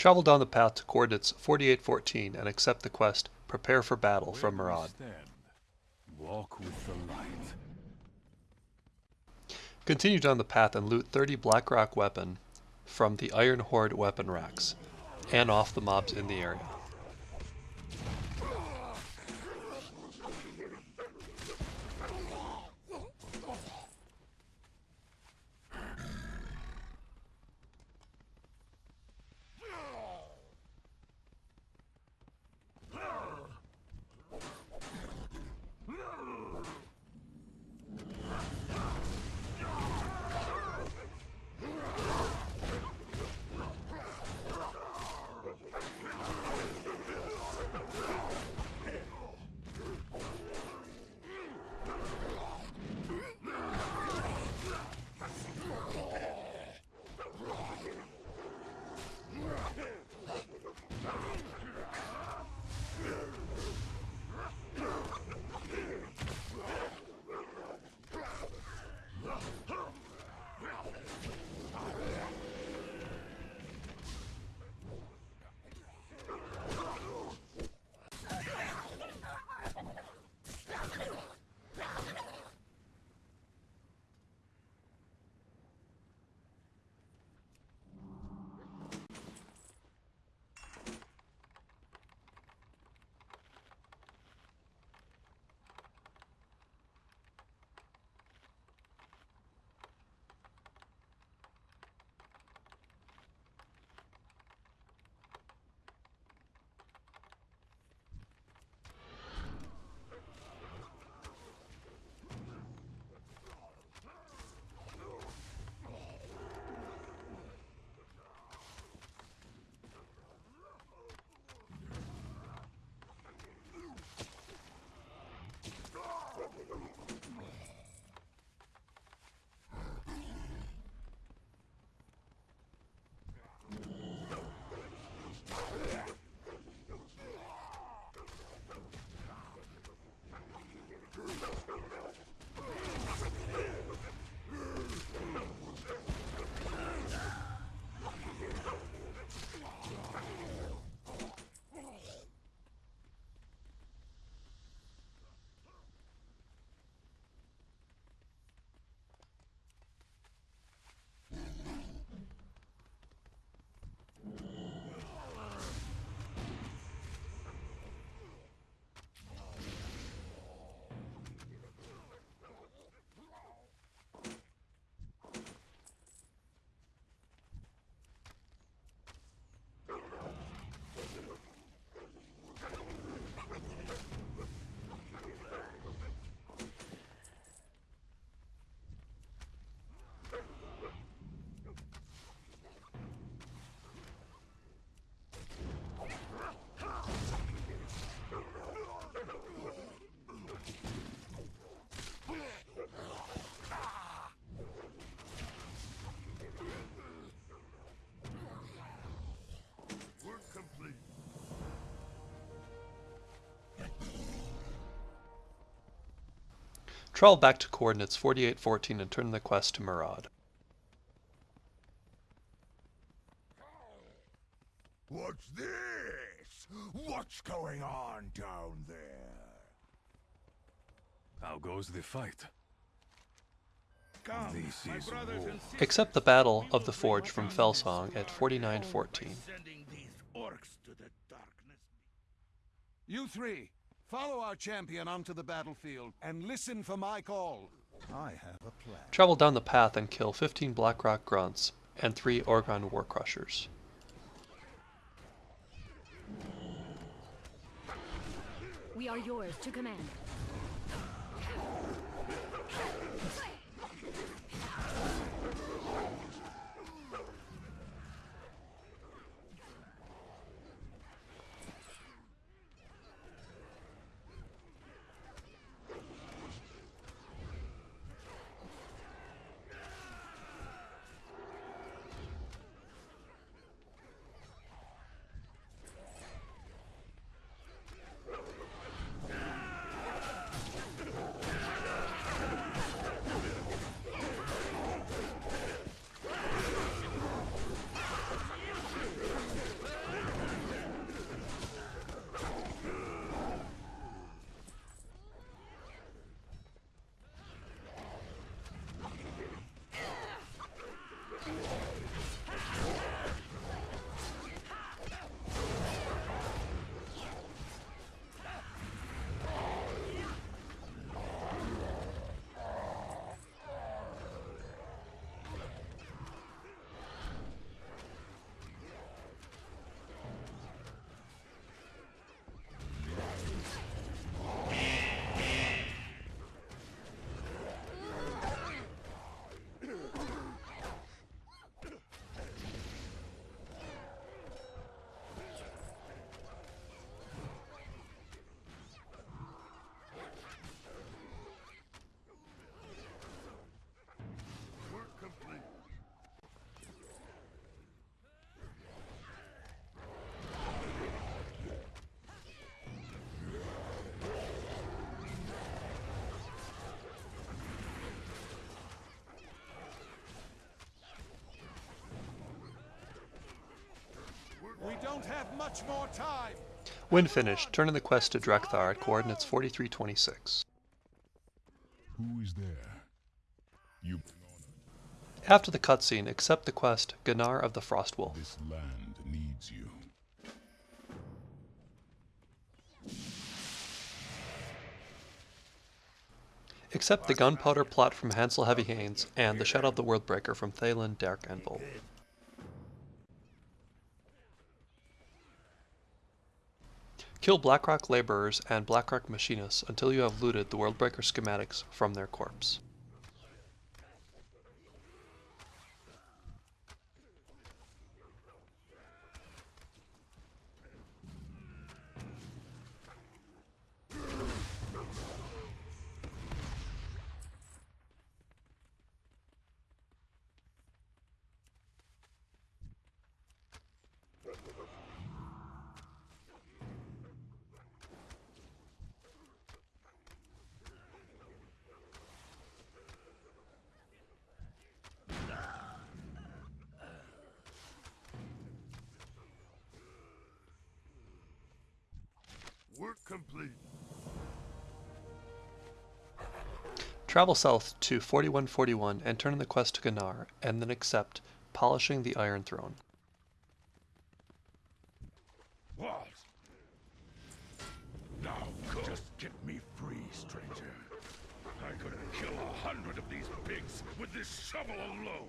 Travel down the path to coordinates 4814 and accept the quest Prepare for Battle from Maraad. Walk with the light. Continue down the path and loot 30 Blackrock weapon from the Iron Horde weapon racks and off the mobs in the area. Travel back to coordinates 4814 and turn the quest to Maraad. What's this? What's going on down there? How goes the fight? Come, This my is war. Accept the Battle of the Forge from Felsong at 4914. Sending these orcs to the darkness. You three, follow our champion onto the battlefield and listen for my call. I have a plan. Travel down the path and kill 15 Blackrock Grunts and 3 Ogron War Crushers. We are yours to command. Don't have much more time. When finished, turn in the quest to Drek'Thar at coordinates 4326. Who is there? You After the cutscene, accept the quest Ga'nar of the Frostwolf. this land needs you. Accept the gunpowder plot from Hansel Heavy Hands and the Shadow of the Worldbreaker from Thaelin Darkanvil. Kill Blackrock laborers and Blackrock machinists until you have looted the Worldbreaker schematics from their corpse. Work complete. Travel south to 4141 and turn in the quest to Ga'nar, and then accept Polishing the Iron Throne. What? Now just get me free, stranger. I could kill a hundred of these pigs with this shovel alone.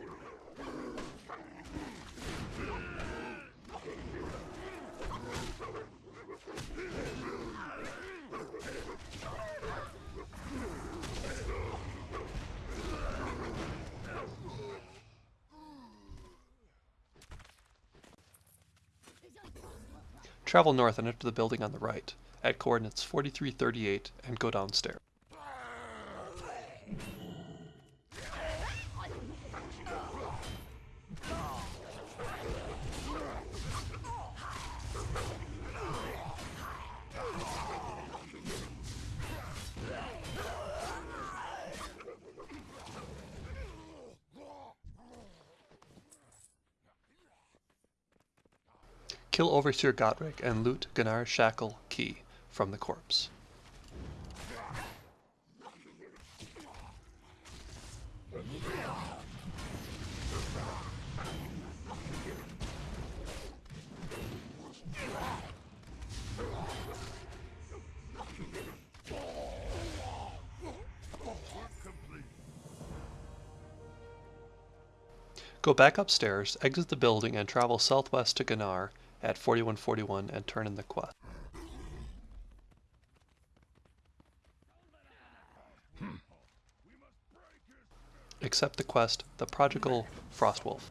Travel north and enter the building on the right, at coordinates 4338, and go downstairs. Kill Overseer Godric and loot Ga'nar's shackle key from the corpse. Go back upstairs, exit the building, and travel southwest to Ga'nar at 4141 and turn in the quest. Accept the quest, The Prodigal Frostwolf.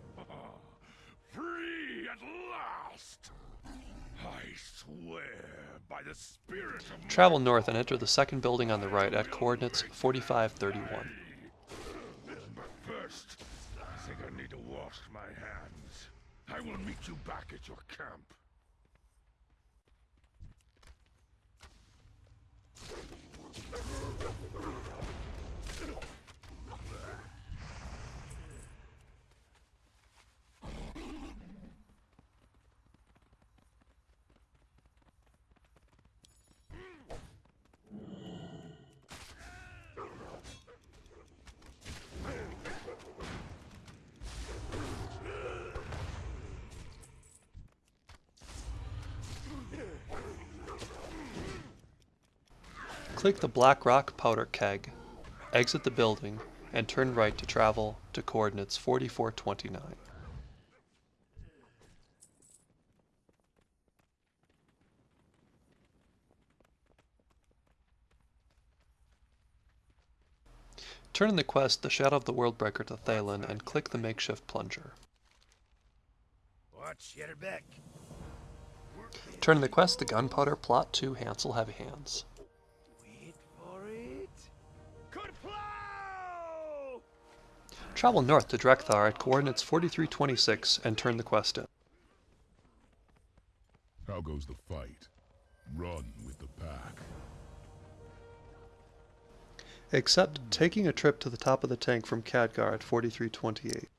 Free at last! I swear by the spirit of Travel north and enter the second building on the right at coordinates 4531. But first, I think I need to wash my hands. I will meet you back at your camp. Click the Black Rock powder keg, exit the building, and turn right to travel to coordinates 4429. Turn in the quest The Shadow of the Worldbreaker to Thaelin and click the makeshift plunger. Watch your back. Turn in the quest The Gunpowder Plot to Hansel Heavy Hands. Travel north to Drek'Thar at coordinates 4326 and turn the quest in. How goes the fight? Run with the pack. Except taking a trip to the top of the tank from Khadgar at 4328.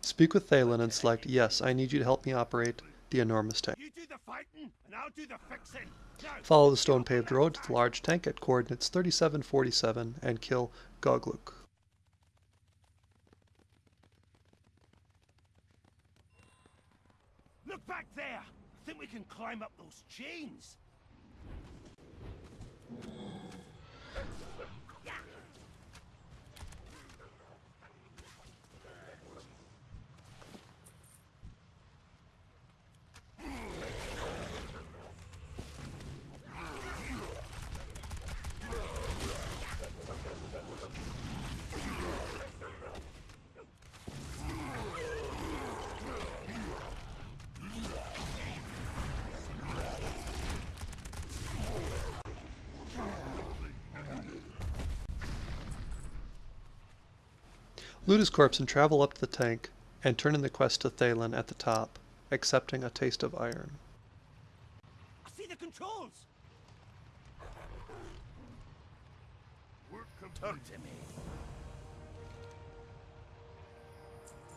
Speak with Thaelin and select Yes, I need you to help me operate the enormous tank. You do the fighting, and I'll do the fixing. Now, Follow the stone paved road to the large tank at coordinates 3747 and kill Gogluk. Look back there. I think we can climb up those chains. Loot his corpse and travel up to the tank and turn in the quest to Thaelin at the top, accepting a taste of iron. I see the controls. Talk to me.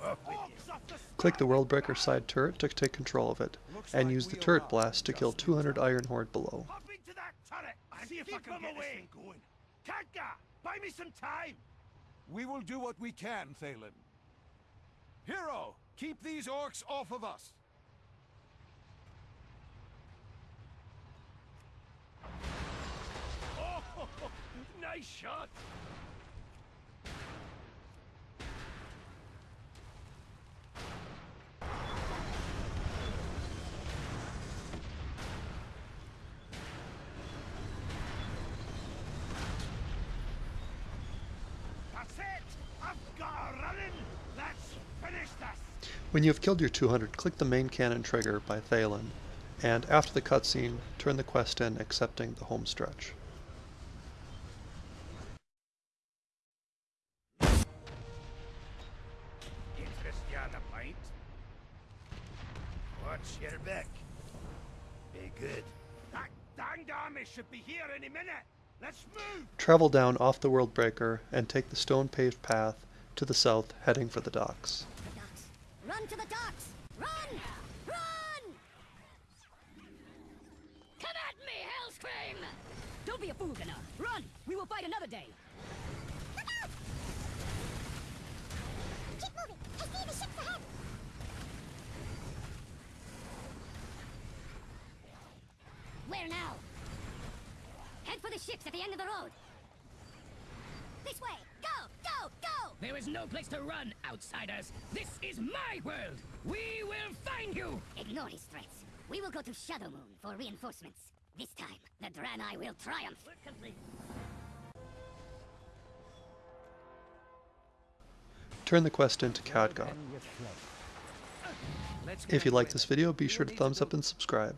Orcs off the Click the Worldbreaker side turret to take control of it, and like use the turret allowed blast to kill 200 Iron Horde below. Hop into that turret and see if I can get away. going. Khadgar, buy me some time. We will do what we can, Thaelin. Hero, keep these orcs off of us. Oh, nice shot. When you have killed your 200, click the main cannon trigger by Thaelin, and after the cutscene, turn the quest in accepting the home stretch. Interest you on a pint? Watch your back. Be good. That danged army should be here any minute. Let's move. Travel down off the World Breaker and take the stone paved path to the south, heading for the docks. The docks. Run to the docks! Run! Run! Come at me, Hellscream! Don't be a fool, Ga'nar. Run! We will fight another day. Look out! Keep moving! I see the ships ahead! Where now? Head for the ships at the end of the road. This way! Go! Go! Go! There is no place to run, outsiders. This is my world. We will find you. Ignore his threats. We will go to Shadowmoon for reinforcements. This time, the Draenei will triumph. Turn the quest into Khadgar. If you get like this video, be sure to thumbs up and subscribe.